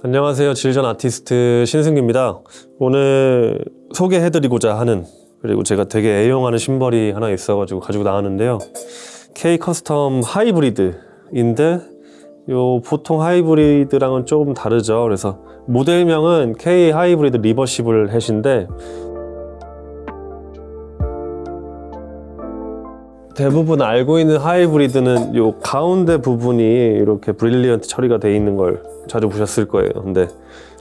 안녕하세요. Zildjian 아티스트 신승규입니다. 오늘 소개해드리고자 하는 그리고 제가 되게 애용하는 심벌이 하나 있어가지고 가지고 나왔는데요. K Custom Hybrid인데 요 보통 하이브리드랑은 조금 다르죠. 그래서 모델명은 K 하이브리드 리버시블 햇인데 대부분 알고 있는 하이브리드는 요 가운데 부분이 이렇게 brilliant 처리가 돼 있는 걸 자주 보셨을 거예요. 근데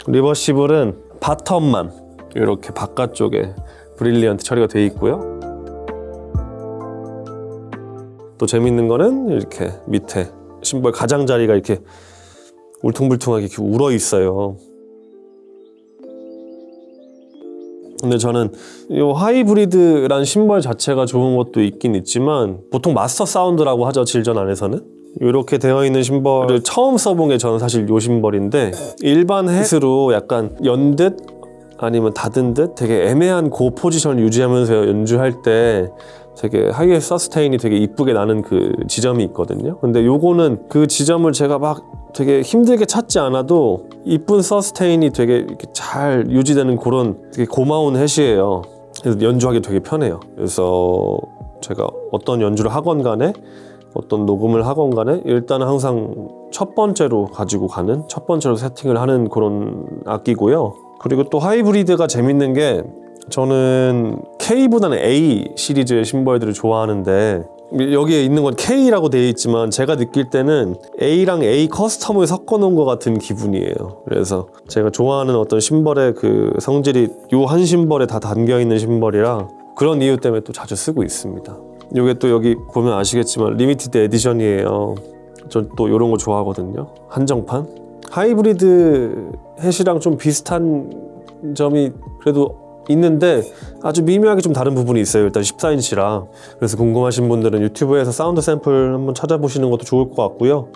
reversible은 bottom만 이렇게 바깥쪽에 brilliant 처리가 돼 있고요. 또 재밌는 거는 이렇게 밑에 심벌 가장자리가 이렇게 울퉁불퉁하게 이렇게 울어 있어요. 근데 저는 이 하이브리드란 심벌 자체가 좋은 것도 있긴 있지만 보통 Mastersound라고 하죠 Zildjian 안에서는? 이렇게 되어 있는 심벌을 처음 써본 게 저는 사실 요 심벌인데 일반 햇으로 약간 연듯 아니면 닫은 듯 되게 애매한 고 포지션을 유지하면서 연주할 때 되게 하이에 서스테인이 되게 이쁘게 나는 그 지점이 있거든요. 근데 요거는 그 지점을 제가 막 되게 힘들게 찾지 않아도 이쁜 서스테인이 되게 잘 유지되는 그런 되게 고마운 햇이에요. 그래서 연주하기 되게 편해요. 그래서 제가 어떤 연주를 하건 간에 어떤 녹음을 하건 간에 일단은 항상 첫 번째로 가지고 가는 첫 번째로 세팅을 하는 그런 악기고요. 그리고 또 하이브리드가 재밌는 게 저는 K보다는 A 시리즈의 심벌들을 좋아하는데 여기에 있는 건 K라고 되어 있지만 제가 느낄 때는 A랑 A 커스텀을 섞어 놓은 것 같은 기분이에요. 그래서 제가 좋아하는 어떤 심벌의 그 성질이 요 한 심벌에 다 담겨 있는 심벌이라 그런 이유 때문에 또 자주 쓰고 있습니다. 요게 또 여기 보면 아시겠지만 limited edition이에요. 전 또 이런 거 좋아하거든요. 한정판. 하이브리드 hat이랑 좀 비슷한 점이 그래도 있는데 아주 미묘하게 좀 다른 부분이 있어요. 일단 14인치라. 그래서 궁금하신 분들은 유튜브에서 사운드 샘플 한번 찾아보시는 것도 좋을 것 같고요.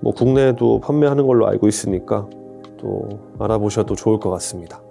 뭐 국내에도 판매하는 걸로 알고 있으니까 또 알아보셔도 좋을 것 같습니다